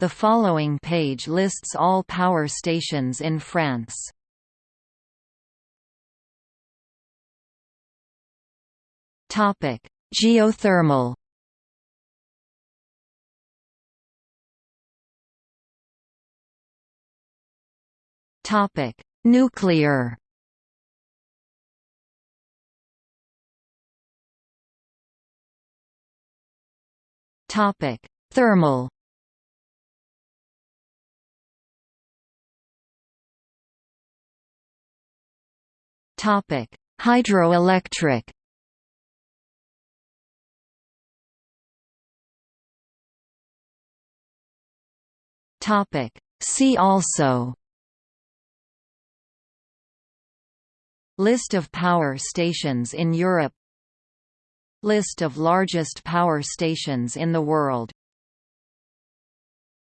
The following page lists all power stations in France. Topic: Geothermal. Topic: Nuclear. Topic: Thermal. Topic: Hydroelectric. Topic: See also List of power stations in Europe List of largest power stations in the world